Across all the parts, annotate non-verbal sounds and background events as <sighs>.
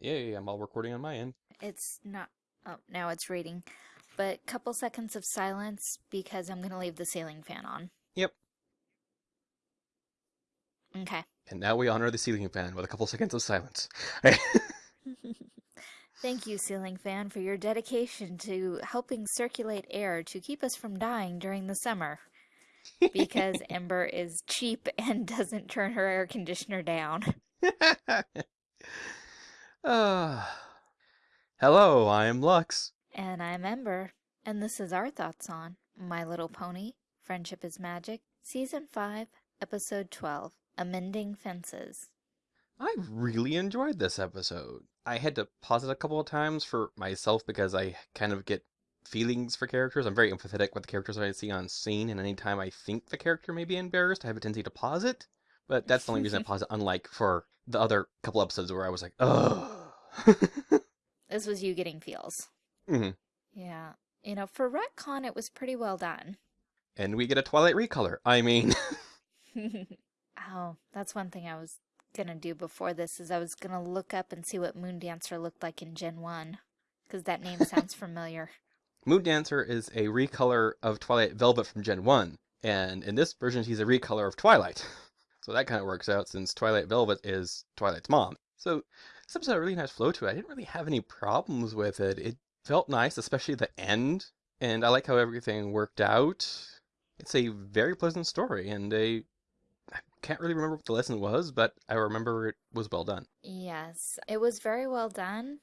Yay, I'm all recording on my end. It's not. Oh, now it's reading. But a couple seconds of silence because I'm going to leave the ceiling fan on. Yep. Okay. And now we honor the ceiling fan with a couple seconds of silence. <laughs> Thank you, ceiling fan, for your dedication to helping circulate air to keep us from dying during the summer. Because <laughs> Ember is cheap and <laughs> doesn't turn her air conditioner down. Uh, <sighs> hello, I'm Lux. And I'm Ember, and this is our thoughts on My Little Pony, Friendship is Magic, Season 5, Episode 12, Amending Fences. I really enjoyed this episode. I had to pause it a couple of times for myself because I kind of get feelings for characters. I'm very empathetic with the characters that I see on scene, and anytime I think the character may be embarrassed, I have a tendency to pause it. But that's the only reason I <laughs> pause it, unlike for the other couple episodes where I was like, ugh. <laughs> This was you getting feels. hmm Yeah. You know, for retcon, it was pretty well done. And we get a Twilight recolor. I mean, <laughs> <laughs> oh, that's one thing I was gonna do before this is I was gonna look up and see what Moon Dancer looked like in Gen 1. Because that name sounds familiar. Moon Dancer is a recolor of Twilight Velvet from Gen 1. And in this version, she's a recolor of Twilight. So that kind of works out since Twilight Velvet is Twilight's mom. So this episode had a really nice flow to it. I didn't really have any problems with it. It felt nice, especially the end. And I like how everything worked out. It's a very pleasant story, and I can't really remember what the lesson was, but I remember it was well done. yes, it was very well done,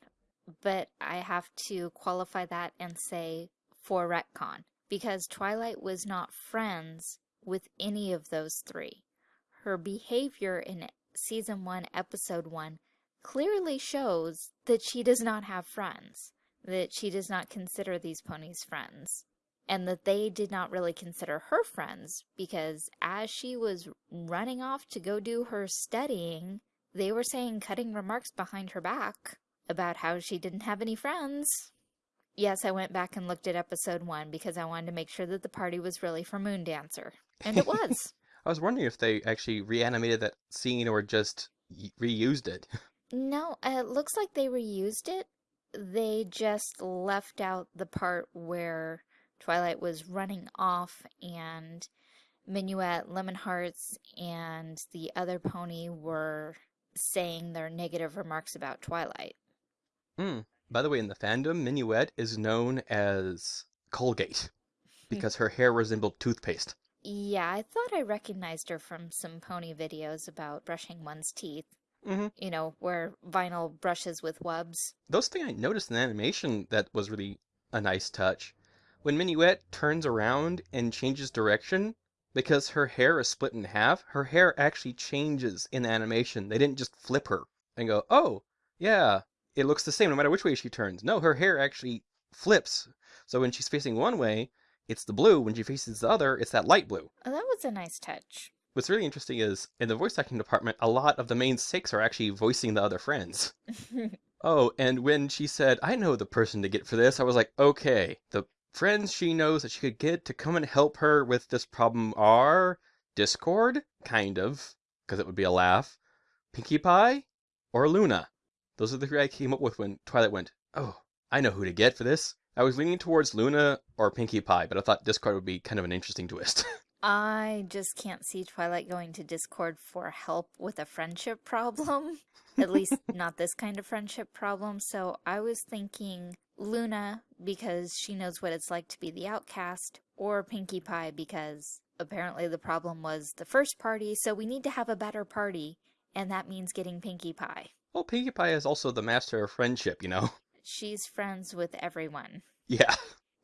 but I have to qualify that and say for retcon. Because Twilight was not friends with any of those three. Her behavior in Season 1, Episode 1 clearly shows that she does not have friends, that she does not consider these ponies friends, and that they did not really consider her friends because as she was running off to go do her studying, they were saying cutting remarks behind her back about how she didn't have any friends. Yes, I went back and looked at episode one because I wanted to make sure that the party was really for Moon Dancer. And it was. <laughs> I was wondering if they actually reanimated that scene or just reused it. <laughs> No, uh, it looks like they reused it. They just left out the part where Twilight was running off and Minuet, Lemon Hearts, and the other pony were saying their negative remarks about Twilight. Hmm. By the way, in the fandom, Minuet is known as Colgate <laughs> because her hair resembled toothpaste. Yeah, I thought I recognized her from some pony videos about brushing one's teeth. Hmm You know, where vinyl brushes with wubs. Those thing I noticed in the animation that was really a nice touch. When Minuet turns around and changes direction, because her hair is split in half, her hair actually changes in the animation. They didn't just flip her and go, oh, yeah, it looks the same no matter which way she turns. No, her hair actually flips. So when she's facing one way, it's the blue. When she faces the other, it's that light blue. Oh, that was a nice touch. What's really interesting is in the voice acting department, a lot of the main six are actually voicing the other friends. <laughs> Oh, and when she said, I know the person to get for this, I was like, okay, the friends she knows that she could get to come and help her with this problem are Discord, kind of, because it would be a laugh, Pinkie Pie, or Luna. Those are the three I came up with when Twilight went, oh, I know who to get for this. I was leaning towards Luna or Pinkie Pie, but I thought Discord would be kind of an interesting twist. <laughs> I just can't see Twilight going to Discord for help with a friendship problem. At least <laughs> not this kind of friendship problem. So I was thinking Luna because she knows what it's like to be the outcast, or Pinkie Pie because apparently the problem was the first party, so we need to have a better party, and that means getting Pinkie Pie. well, Pinkie Pie is also the master of friendship, you know? She's friends with everyone. <laughs> Yeah.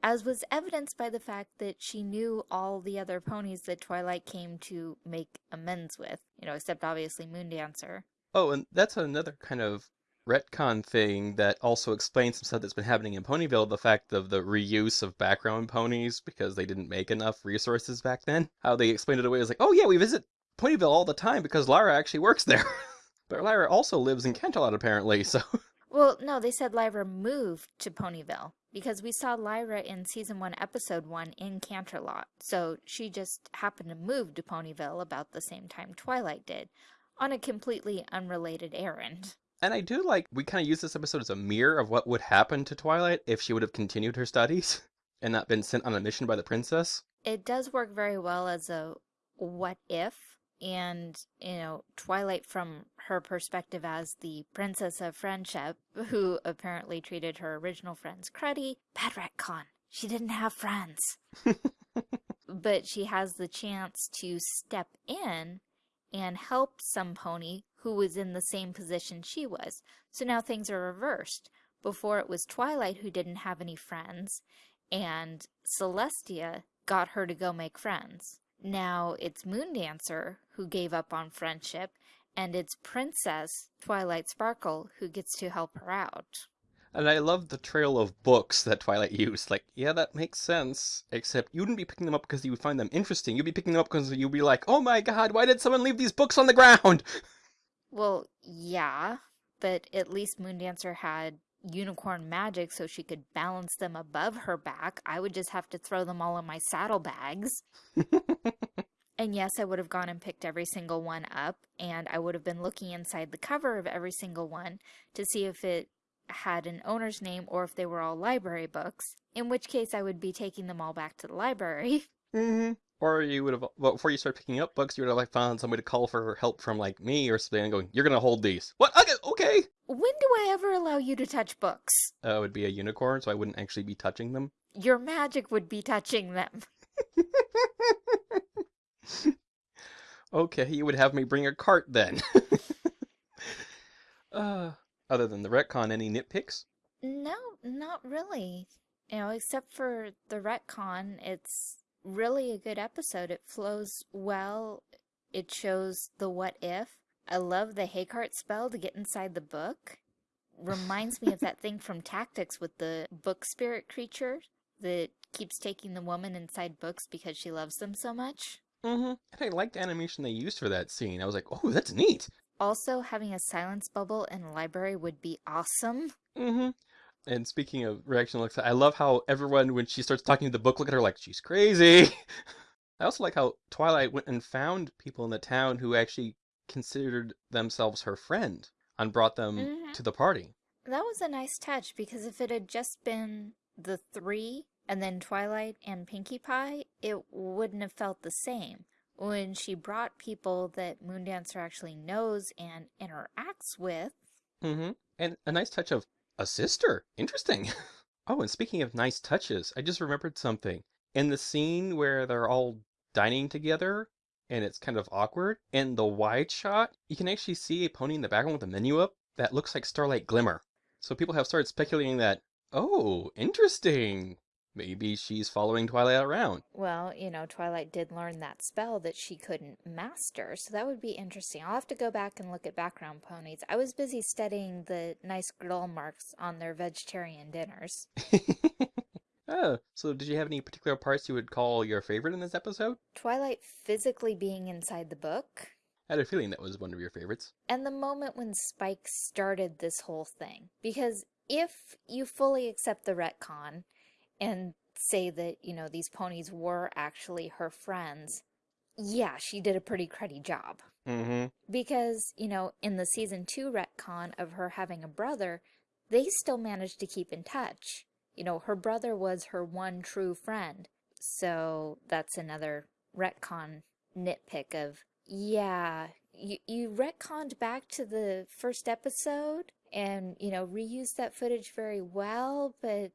As was evidenced by the fact that she knew all the other ponies that Twilight came to make amends with, you know, except obviously Moon Dancer. Oh, and that's another kind of retcon thing that also explains some stuff that's been happening in Ponyville, the fact of the reuse of background ponies because they didn't make enough resources back then. How they explained it away as like, oh yeah, we visit Ponyville all the time because Lyra actually works there. <laughs> but Lyra also lives in Canterlot apparently, so <laughs> Well, no, they said Lyra moved to Ponyville because we saw Lyra in season 1, episode 1 in Canterlot. So she just happened to move to Ponyville about the same time Twilight did on a completely unrelated errand. And I do like we kind of use this episode as a mirror of what would happen to Twilight if she would have continued her studies <laughs> and not been sent on a mission by the princess. It does work very well as a what if, and, you know, Twilight from her perspective as the princess of friendship, who apparently treated her original friends cruddy. Bad retcon. She didn't have friends. <laughs> but she has the chance to step in and help some pony who was in the same position she was. So now things are reversed. Before it was Twilight who didn't have any friends, and Celestia got her to go make friends. Now it's Moondancer who gave up on friendship, and it's Princess Twilight Sparkle who gets to help her out. And I love the trail of books that Twilight used. Like, yeah, that makes sense. Except you wouldn't be picking them up because you would find them interesting. You'd be picking them up because you'd be like, oh my god, why did someone leave these books on the ground? <laughs> Well, yeah, but at least Moondancer had unicorn magic so she could balance them above her back. I would just have to throw them all in my saddlebags. <laughs> and yes, I would have gone and picked every single one up, and I would have been looking inside the cover of every single one to see if it had an owner's name or if they were all library books, in which case I would be taking them all back to the library. <laughs> Mm-hmm. Or you would have, well, before you start picking up books, you would have like found somebody to call for help from like me or something and going, you're going to hold these. What? Okay, okay. When do I ever allow you to touch books? Uh, it would be a unicorn, so I wouldn't actually be touching them. Your magic would be touching them. <laughs> okay, you would have me bring a cart then. <laughs> uh, other than the retcon, any nitpicks? No, not really. You know, except for the retcon, it's really a good episode. It flows well. It shows the what if. I love the Haycart spell to get inside the book. Reminds me of that thing from Tactics with the book spirit creature that keeps taking the woman inside books because she loves them so much. Mm-hmm. And I liked the animation they used for that scene. I was like, oh, that's neat. Also, having a silence bubble in a library would be awesome. Mm-hmm. And speaking of reaction looks, I love how everyone, when she starts talking to the book, look at her like she's crazy. <laughs> I also like how Twilight went and found people in the town who actually considered themselves her friend and brought them Mhm. to the party. That was a nice touch because if it had just been the three and then Twilight and Pinkie Pie, it wouldn't have felt the same. When she brought people that Moondancer actually knows and interacts with, Mm-hmm. And a nice touch of a sister. Interesting. <laughs> oh, and speaking of nice touches, I just remembered something. In the scene where they're all dining together and it's kind of awkward, in the wide shot, you can actually see a pony in the background with a menu up that looks like Starlight Glimmer. So people have started speculating that, oh, interesting. Maybe she's following Twilight around. well, you know, Twilight did learn that spell that she couldn't master, so that would be interesting. I'll have to go back and look at background ponies. I was busy studying the nice grill marks on their vegetarian dinners. <laughs> oh, so did you have any particular parts you would call your favorite in this episode? Twilight physically being inside the book, I had a feeling that was one of your favorites. and the moment when Spike started this whole thing. Because if you fully accept the retcon and say that, you know, these ponies were actually her friends, yeah, she did a pretty cruddy job. Mm-hmm. Because, you know, in the season two retcon of her having a brother, they still managed to keep in touch. You know, her brother was her one true friend. So that's another retcon nitpick of, yeah, you, you retconned back to the first episode and, you know, reused that footage very well, but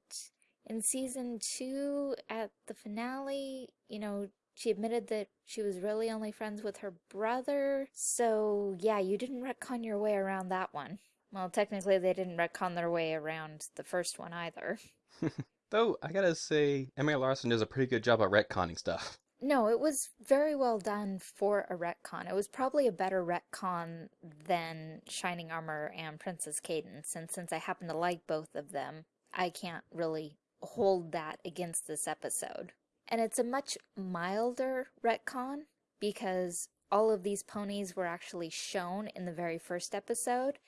in season two, at the finale, you know, she admitted that she was really only friends with her brother. So, yeah, you didn't retcon your way around that one. Well, technically, they didn't retcon their way around the first one either. <laughs> Though, I gotta say, M. A. Larson does a pretty good job at retconning stuff. No, it was very well done for a retcon. It was probably a better retcon than Shining Armor and Princess Cadance, and since I happen to like both of them, I can't really hold that against this episode. And it's a much milder retcon because all of these ponies were actually shown in the very first episode,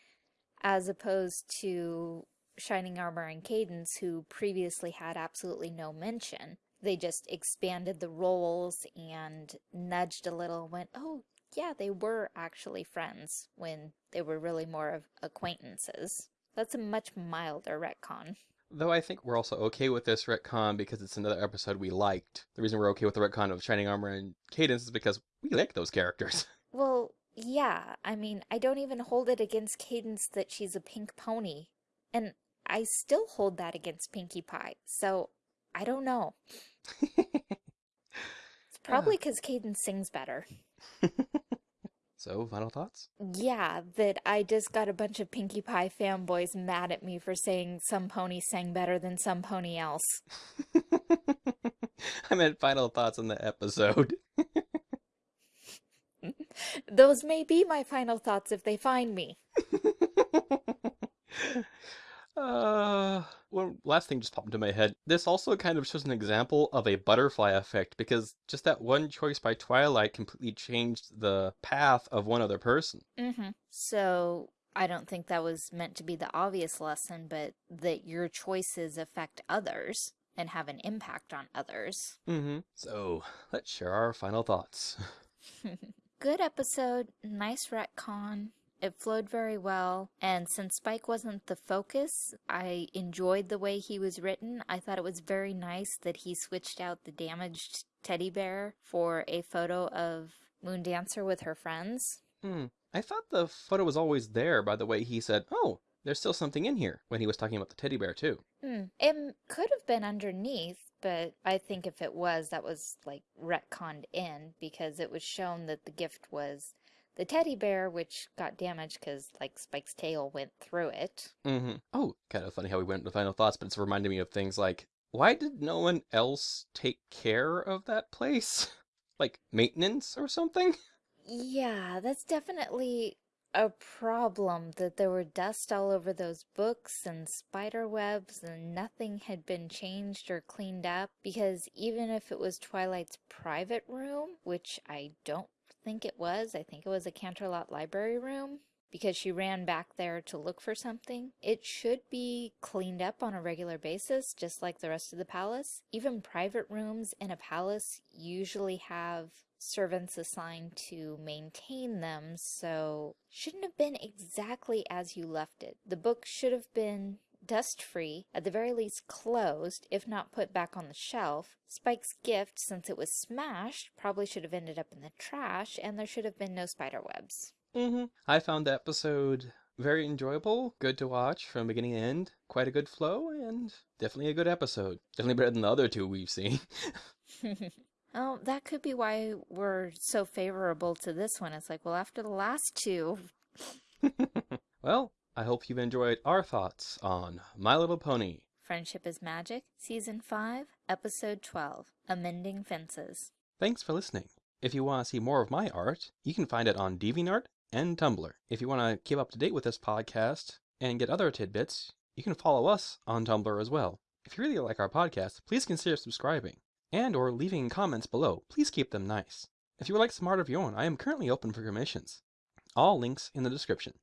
as opposed to Shining Armor and Cadance, who previously had absolutely no mention. They just expanded the roles and nudged a little, went, oh, yeah, they were actually friends when they were really more of acquaintances. That's a much milder retcon. Though I think we're also okay with this retcon because it's another episode we liked. The reason we're okay with the retcon of Shining Armor and Cadance is because we like those characters. <laughs> Well, yeah, I mean, I don't even hold it against Cadance that she's a pink pony. And I still hold that against Pinkie Pie, so I don't know. <laughs> It's probably ah. because Cadance sings better. <laughs> so, final thoughts? Yeah, that I just got a bunch of Pinkie Pie fanboys mad at me for saying some pony sang better than some pony else. <laughs> I meant final thoughts on the episode. <laughs> Those may be my final thoughts if they find me. <laughs> uh, one last thing just popped into my head. This also kind of shows an example of a butterfly effect because just that one choice by Twilight completely changed the path of one other person. Mm-hmm. So I don't think that was meant to be the obvious lesson, but that your choices affect others and have an impact on others. Mm-hmm. So let's share our final thoughts. <laughs> <laughs> Good episode, nice retcon. It flowed very well, and since Spike wasn't the focus, I enjoyed the way he was written. I thought it was very nice that he switched out the damaged teddy bear for a photo of Moon Dancer with her friends. Hmm. I thought the photo was always there by the way he said, oh, there's still something in here when he was talking about the teddy bear too. Hmm. It could have been underneath, but I think if it was, that was like retconned in because it was shown that the gift was the teddy bear, which got damaged because like Spike's tail went through it. Mm-hmm. Oh, kind of funny how we went to final thoughts, but it's reminding me of things like, why did no one else take care of that place? <laughs> like maintenance or something? <laughs> Yeah, that's definitely a problem that there were dust all over those books and spider webs and nothing had been changed or cleaned up because even if it was Twilight's private room, which I don't think it was, I think it was a Canterlot library room, because she ran back there to look for something. It should be cleaned up on a regular basis, just like the rest of the palace. Even private rooms in a palace usually have servants assigned to maintain them, so shouldn't have been exactly as you left it. The book should have been dust-free, at the very least closed, if not put back on the shelf. Spike's gift, since it was smashed, probably should have ended up in the trash, and there should have been no spider webs. Mm-hmm. I found the episode very enjoyable, good to watch from beginning to end, quite a good flow, and definitely a good episode. Definitely better than the other two we've seen. <laughs> <laughs> oh, that could be why we're so favorable to this one. It's like, well, after the last two. <laughs> well, I hope you've enjoyed our thoughts on My Little Pony. Friendship is Magic, Season 5, Episode 12, Amending Fences. Thanks for listening. If you want to see more of my art, you can find it on DeviantArt and Tumblr. If you want to keep up to date with this podcast and get other tidbits, you can follow us on Tumblr as well. If you really like our podcast, please consider subscribing and or leaving comments below. Please keep them nice. If you would like some art of your own, I am currently open for commissions. All links in the description.